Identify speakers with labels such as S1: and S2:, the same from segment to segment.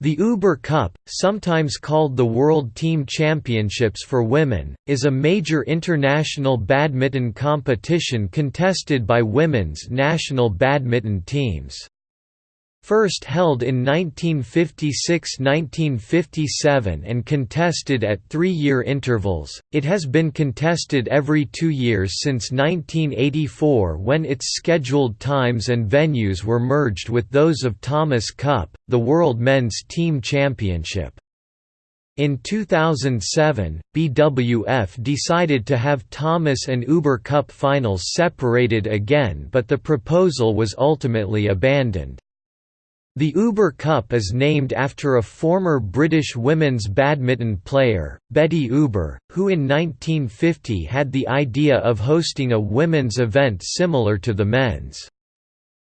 S1: The Uber Cup, sometimes called the World Team Championships for Women, is a major international badminton competition contested by women's national badminton teams. First held in 1956–1957 and contested at three-year intervals, it has been contested every two years since 1984 when its scheduled times and venues were merged with those of Thomas Cup, the World Men's Team Championship. In 2007, BWF decided to have Thomas and Uber Cup finals separated again but the proposal was ultimately abandoned. The Uber Cup is named after a former British women's badminton player, Betty Uber, who in 1950 had the idea of hosting a women's event similar to the men's.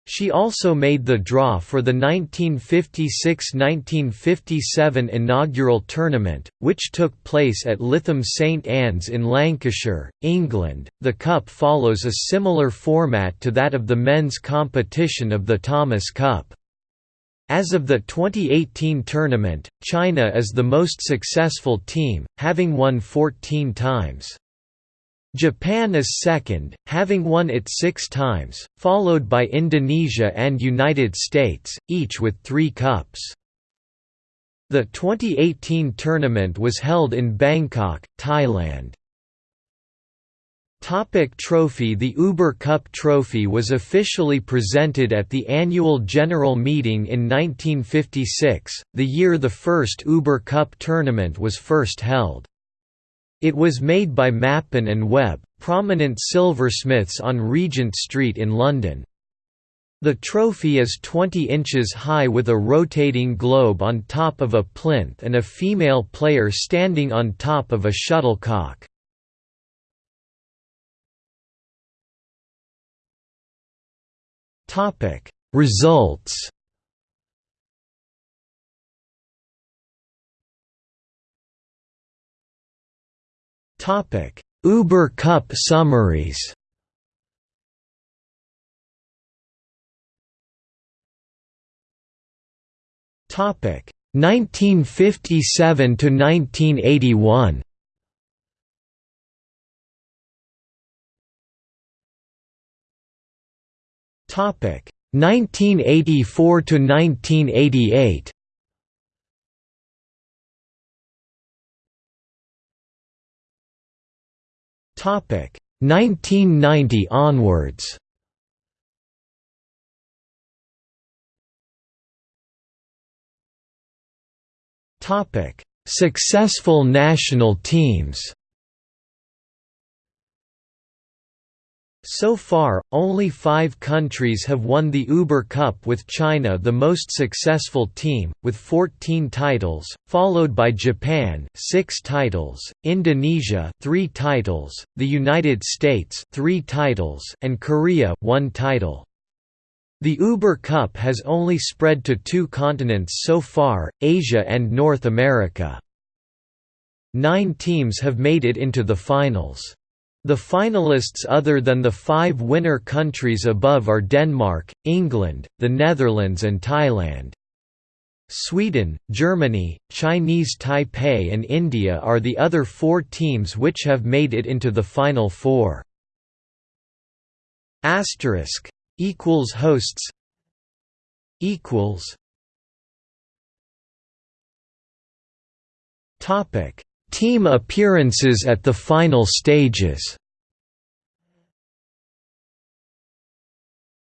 S1: She also made the draw for the 1956–1957 inaugural tournament, which took place at Lytham St Anne's in Lancashire, England. The cup follows a similar format to that of the men's competition of the Thomas Cup. As of the 2018 tournament, China is the most successful team, having won 14 times. Japan is second, having won it six times, followed by Indonesia and United States, each with three cups. The 2018 tournament was held in Bangkok, Thailand. Topic trophy The Uber Cup trophy was officially presented at the annual general meeting in 1956, the year the first Uber Cup tournament was first held. It was made by Mappin and Webb, prominent silversmiths on Regent Street in London. The trophy is 20 inches high with a rotating globe on top of a plinth and a female player standing on top of a shuttlecock. Topic. Results Topic. Uber Cup summaries Topic. 1957 to 1981 Topic 1984 to 1988. Topic 1990 onwards. Topic Successful national teams So far, only five countries have won the Uber Cup with China the most successful team, with 14 titles, followed by Japan 6 titles, Indonesia 3 titles, the United States 3 titles and Korea 1 title. The Uber Cup has only spread to two continents so far, Asia and North America. Nine teams have made it into the finals. The finalists other than the five winner countries above are Denmark, England, the Netherlands and Thailand. Sweden, Germany, Chinese Taipei and India are the other four teams which have made it into the Final Four. Asterisk equals hosts equals Topic Team appearances at the final stages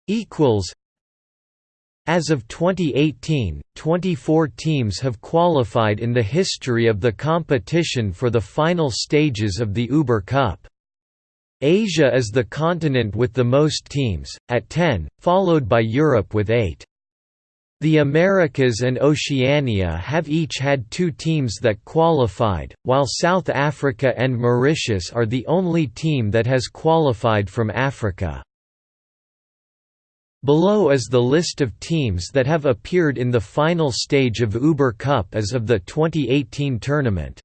S1: equals As of 2018, 24 teams have qualified in the history of the competition for the final stages of the Uber Cup. Asia is the continent with the most teams, at 10, followed by Europe with 8. The Americas and Oceania have each had two teams that qualified, while South Africa and Mauritius are the only team that has qualified from Africa. Below is the list of teams that have appeared in the final stage of Uber Cup as of the 2018 tournament.